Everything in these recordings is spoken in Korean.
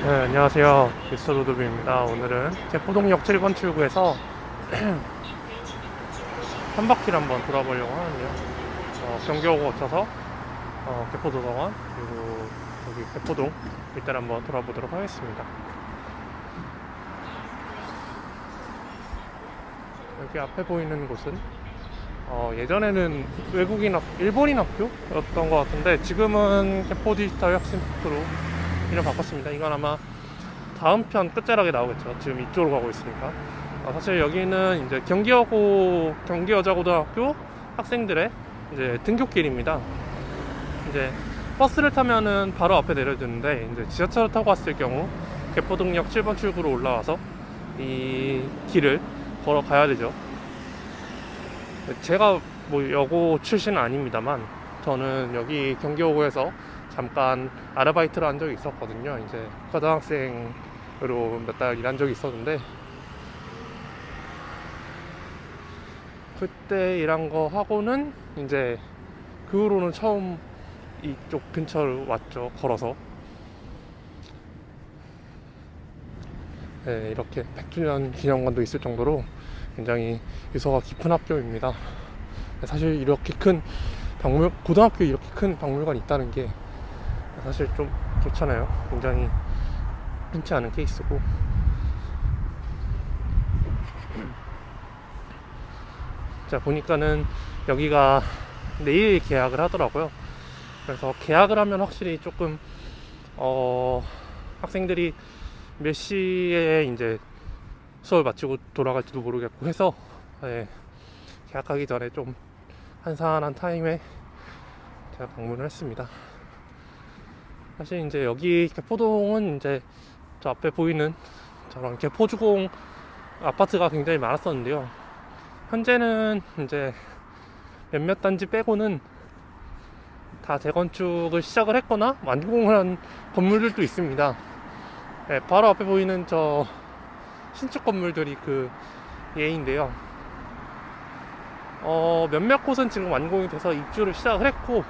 네, 안녕하세요. 미스터 로드뷰입니다. 오늘은 개포동역 7번 출구에서 한 바퀴를 한번 돌아보려고 하는데요. 어, 경기하고 거쳐서 어, 개포도서관 그리고 여기 개포동 일단 한번 돌아보도록 하겠습니다. 여기 앞에 보이는 곳은 어, 예전에는 외국인 학, 일본인 학교였던 것 같은데 지금은 개포 디지털 혁신학교로 이름 바꿨습니다. 이건 아마 다음 편 끝자락에 나오겠죠. 지금 이쪽으로 가고 있으니까. 어, 사실 여기는 이제 경기여고 경기여자고등학교 학생들의 이제 등교길입니다. 이제 버스를 타면은 바로 앞에 내려주는데 이제 지하철을 타고 왔을 경우 개포동역 7번 출구로 올라와서 이 길을 걸어 가야 되죠. 제가 뭐 여고 출신은 아닙니다만 저는 여기 경기여고에서 잠깐 아르바이트를 한 적이 있었거든요. 이제 고등학생으로 몇 달 일한 적이 있었는데 그때 일한 거 하고는 이제 그 후로는 처음 이쪽 근처를 왔죠. 걸어서. 네, 이렇게 100주년 기념관도 있을 정도로 굉장히 유서가 깊은 학교입니다. 사실 이렇게 큰 박물 고등학교에 이렇게 큰 박물관이 있다는 게 사실 좀 좋잖아요. 굉장히 흔치 않은 케이스고. 자, 보니까는 여기가 내일 계약을 하더라고요. 그래서 계약을 하면 확실히 조금, 어, 학생들이 몇 시에 이제 수업 마치고 돌아갈지도 모르겠고 해서, 예, 계약하기 전에 좀 한산한 타임에 제가 방문을 했습니다. 사실 이제 여기 개포동은 이제 저 앞에 보이는 저런 개포주공 아파트가 굉장히 많았었는데요. 현재는 이제 몇몇 단지 빼고는 다 재건축을 시작을 했거나 완공을 한 건물들도 있습니다. 네, 바로 앞에 보이는 저 신축 건물들이 그 예인데요. 어, 몇몇 곳은 지금 완공이 돼서 입주를 시작을 했고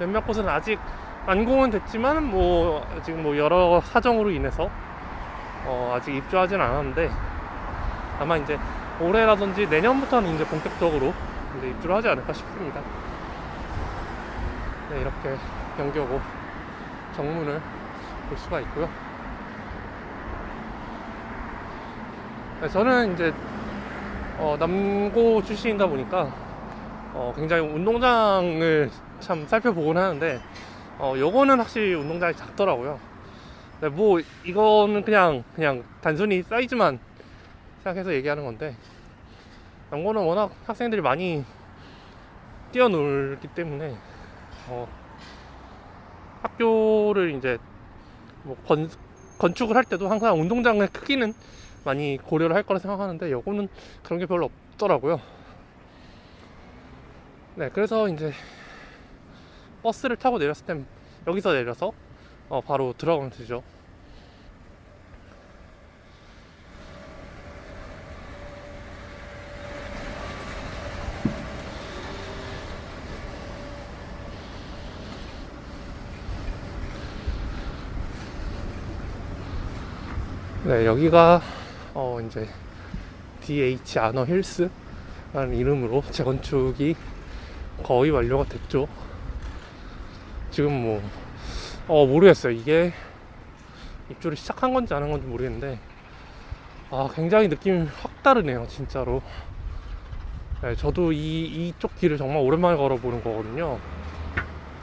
몇몇 곳은 아직 완공은 됐지만 뭐 지금 뭐 여러 사정으로 인해서 어 아직 입주하진 않았는데 아마 이제 올해라든지 내년부터는 이제 본격적으로 이제 입주를 하지 않을까 싶습니다. 네, 이렇게 경기하고 정문을 볼 수가 있고요. 네, 저는 이제 어, 남고 출신이다 보니까 어, 굉장히 운동장을 참 살펴보곤 하는데 어, 요거는 확실히 운동장이 작더라고요. 네, 뭐, 이거는 그냥, 그냥 단순히 사이즈만 생각해서 얘기하는 건데, 남고는 워낙 학생들이 많이 뛰어놀기 때문에, 어, 학교를 이제, 뭐, 건, 건축을 할 때도 항상 운동장의 크기는 많이 고려를 할 거라 생각하는데, 요거는 그런 게 별로 없더라고요. 네, 그래서 이제, 버스를 타고 내렸을 땐 여기서 내려서 어, 바로 들어가면 되죠. 네, 여기가 어 이제 DH 아너 힐스라는 이름으로 재건축이 거의 완료가 됐죠. 지금 뭐, 어, 모르겠어요. 이게 입주를 시작한 건지 안 한 건지 모르겠는데, 아, 굉장히 느낌이 확 다르네요. 진짜로. 네, 저도 이, 이쪽 길을 정말 오랜만에 걸어보는 거거든요.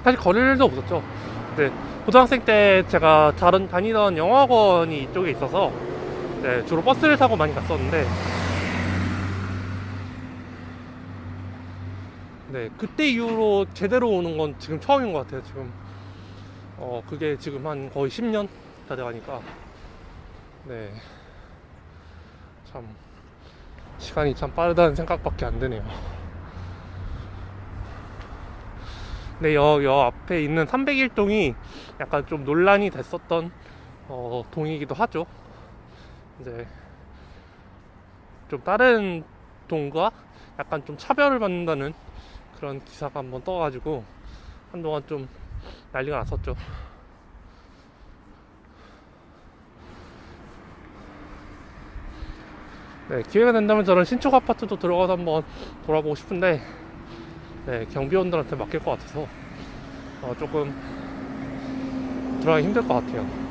사실 걸을 일도 없었죠. 근데 고등학생 때 제가 다른, 다니던 영어학원이 이쪽에 있어서, 네, 주로 버스를 타고 많이 갔었는데, 네, 그때 이후로 제대로 오는 건 지금 처음인 것 같아요. 지금 어 그게 지금 한 거의 10년 다 돼가니까 네, 참 시간이 참 빠르다는 생각밖에 안 드네요. 네, 여, 여 앞에 있는 301동이 약간 좀 논란이 됐었던 어, 동이기도 하죠. 이제 좀 다른 동과 약간 좀 차별을 받는다는 그런 기사가 한번 떠가지고 한동안 좀 난리가 났었죠. 네, 기회가 된다면 저는 신축 아파트도 들어가서 한번 돌아보고 싶은데 네, 경비원들한테 맡길 것 같아서 어, 조금 들어가기 힘들 것 같아요.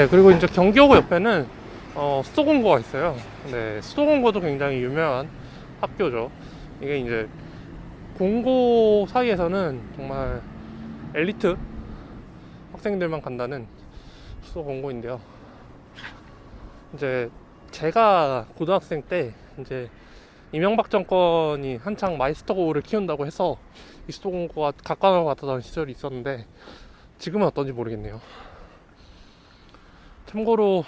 네, 그리고 이제 경기호고 옆에는 어, 수도공고가 있어요. 네, 수도공고도 굉장히 유명한 학교죠. 이게 이제 공고 사이에서는 정말 엘리트 학생들만 간다는 수도공고인데요. 이제 제가 고등학생 때 이제 이명박 정권이 한창 마이스터고를 키운다고 해서 이 수도공고가 각광을 받았던 시절이 있었는데 지금은 어떤지 모르겠네요. 참고로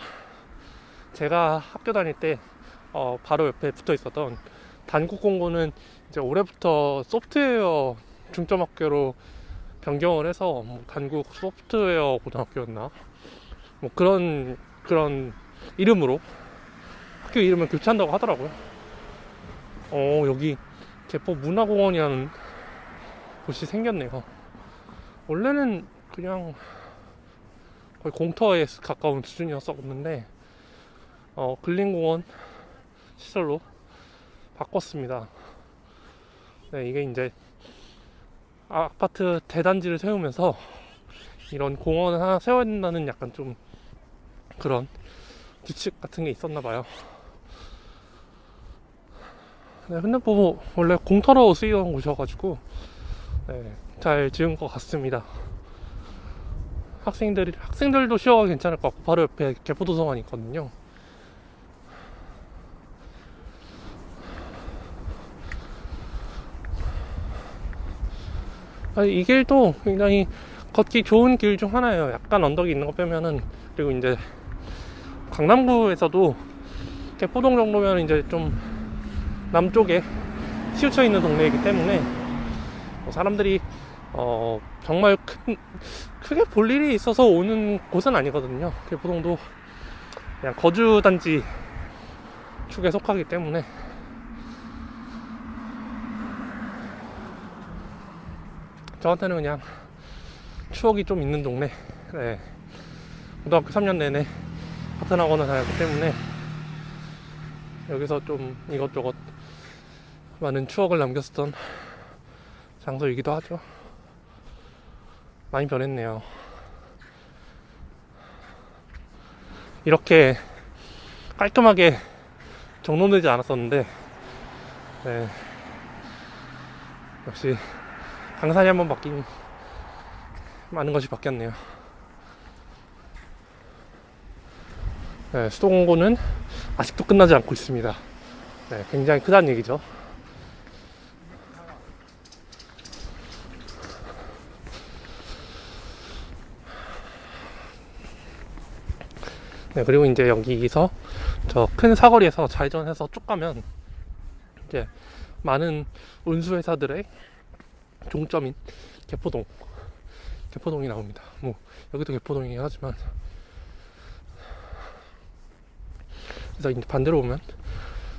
제가 학교 다닐 때 어, 바로 옆에 붙어 있었던 단국 공고는 이제 올해부터 소프트웨어 중점학교로 변경을 해서 뭐 단국 소프트웨어 고등학교였나 뭐 그런 그런 이름으로 학교 이름을 교체한다고 하더라고요. 어 여기 개포 문화공원이라는 곳이 생겼네요. 원래는 그냥 거의 공터에 가까운 수준이었었는데 어, 근린공원 시설로 바꿨습니다. 네, 이게 이제 아파트 대단지를 세우면서 이런 공원을 하나 세워야 된다는 약간 좀 그런 규칙 같은 게 있었나 봐요. 네, 근데 뭐 원래 공터로 쓰이던 곳이어가지고 네, 잘 지은 것 같습니다. 학생들이 학생들도 쉬어가 괜찮을 것 같고 바로 옆에 개포도서관이 있거든요. 아니, 이 길도 굉장히 걷기 좋은 길 중 하나예요. 약간 언덕이 있는 거 빼면은 그리고 이제 강남구에서도 개포동 정도면 이제 좀 남쪽에 치우쳐 있는 동네이기 때문에 뭐 사람들이 어 정말 큰 크게 볼 일이 있어서 오는 곳은 아니거든요. 개포동도 그냥 거주 단지 축에 속하기 때문에 저한테는 그냥 추억이 좀 있는 동네. 네. 고등학교 3년 내내 같은 학원을 다녔기 때문에 여기서 좀 이것저것 많은 추억을 남겼었던 장소이기도 하죠. 많이 변했네요. 이렇게 깔끔하게 정돈되지 않았었는데, 네. 역시 강산이 한번 바뀐 많은 것이 바뀌었네요. 네, 수도공고는 아직도 끝나지 않고 있습니다. 네, 굉장히 크다는 얘기죠. 네, 그리고 이제 여기서 저 큰 사거리에서 좌회전해서 쭉 가면 이제 많은 운수 회사들의 종점인 개포동 개포동이 나옵니다. 뭐 여기도 개포동이긴 하지만 그래서 이제 반대로 보면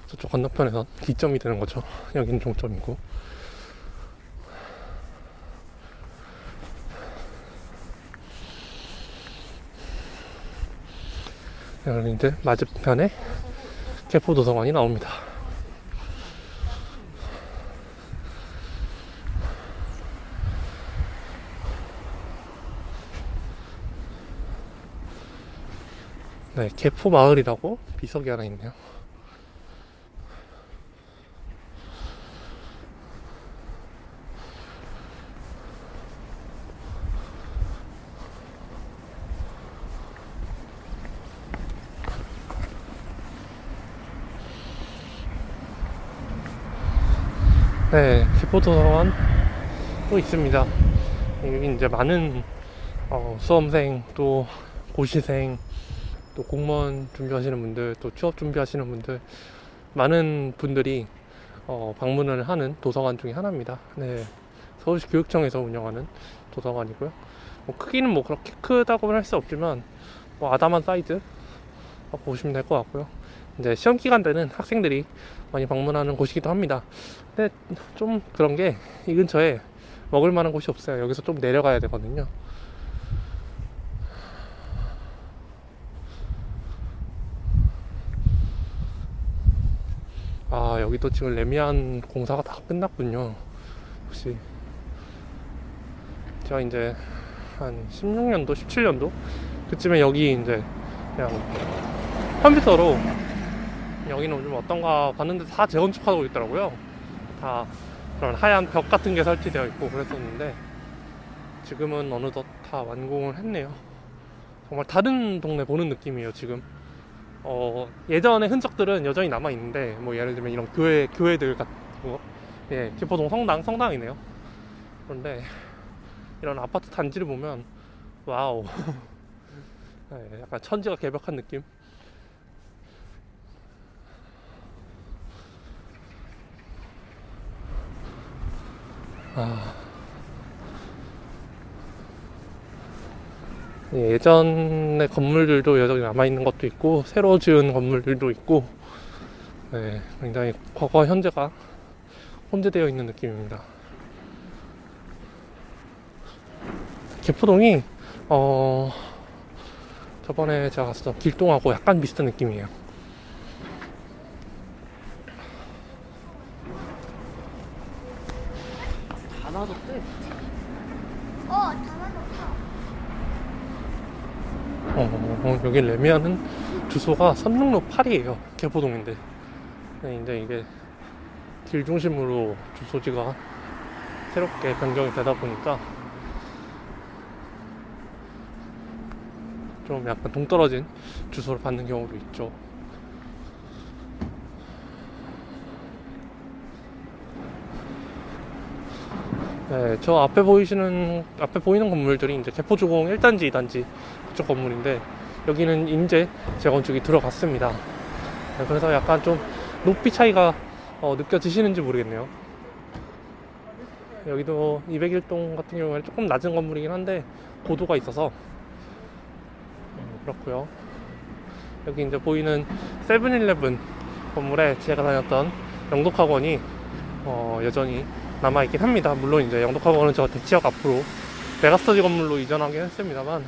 저쪽 건너편에선 기점이 되는 거죠. 여기는 종점이고 이제 맞은편에 개포도서관이 나옵니다. 네, 개포 마을이라고 비석이 하나 있네요. 네, 기포도서관 또 있습니다. 여기 이제 많은 어, 수험생 또 고시생 또 공무원 준비하시는 분들 또 취업 준비하시는 분들 많은 분들이 어, 방문을 하는 도서관 중에 하나입니다. 네, 서울시 교육청에서 운영하는 도서관이고요. 뭐 크기는 뭐 그렇게 크다고는 할 수 없지만 뭐 아담한 사이즈 보시면 될 것 같고요. 이제 시험 기간 때는 학생들이 많이 방문하는 곳이기도 합니다. 근데 좀 그런 게 이 근처에 먹을 만한 곳이 없어요. 여기서 좀 내려가야 되거든요. 아, 여기도 지금 레미안 공사가 다 끝났군요. 혹시 제가 이제 한 16년도, 17년도 그쯤에 여기 이제 그냥 컴퓨터로 여기는 좀 어떤가 봤는데 다 재건축하고 있더라고요. 다 그런 하얀 벽 같은 게 설치되어 있고 그랬었는데 지금은 어느덧 다 완공을 했네요. 정말 다른 동네 보는 느낌이에요, 지금. 어, 예전의 흔적들은 여전히 남아 있는데 뭐 예를 들면 이런 교회 교회들 같은 거, 예, 기포동 성당 성당이네요. 그런데 이런 아파트 단지를 보면 와우, 예, 약간 천지가 개벽한 느낌. 아. 예, 예전의 건물들도 여전히 남아있는 것도 있고, 새로 지은 건물들도 있고, 네, 굉장히 과거와 현재가 혼재되어 있는 느낌입니다. 개포동이, 어, 저번에 제가 갔었던 길동하고 약간 비슷한 느낌이에요. 다 놔뒀대. 어, 담아놓자. 어, 어, 여기 레미안은 주소가 선릉로 8이에요. 개포동인데. 네, 이제 이게 길 중심으로 주소지가 새롭게 변경이 되다 보니까 좀 약간 동떨어진 주소를 받는 경우도 있죠. 네, 저 앞에 보이시는 앞에 보이는 건물들이 이제 개포주공 1단지, 2단지 그쪽 건물인데 여기는 인제 재건축이 들어갔습니다. 네, 그래서 약간 좀 높이 차이가 어, 느껴지시는지 모르겠네요. 여기도 201동 같은 경우에는 조금 낮은 건물이긴 한데 고도가 있어서 음, 그렇고요. 여기 이제 보이는 세븐일레븐 건물에 제가 다녔던 영독학원이 어, 여전히 남아있긴 합니다. 물론 이제 영독학원은 저 대치역 앞으로 메가스터디 건물로 이전하긴 했습니다만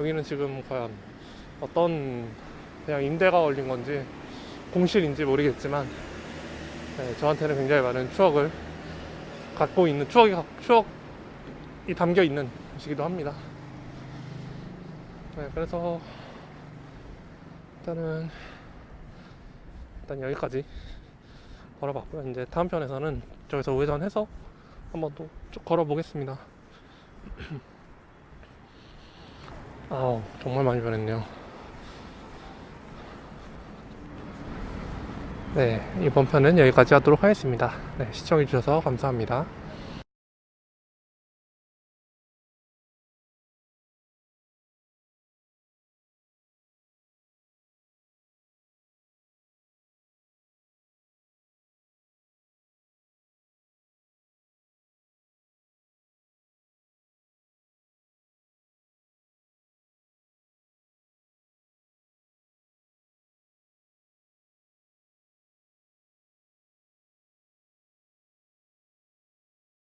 여기는 지금 과연 어떤 그냥 임대가 걸린 건지 공실인지 모르겠지만 네, 저한테는 굉장히 많은 추억을 갖고 있는 추억이 추억이 담겨 있는 곳이기도 합니다. 네, 그래서 일단은 일단 여기까지 걸어봤고요. 이제 다음 편에서는 저기서 우회전해서 한번 또 쭉 걸어 보겠습니다. 아우 정말 많이 변했네요. 네 이번 편은 여기까지 하도록 하겠습니다. 네 시청해주셔서 감사합니다.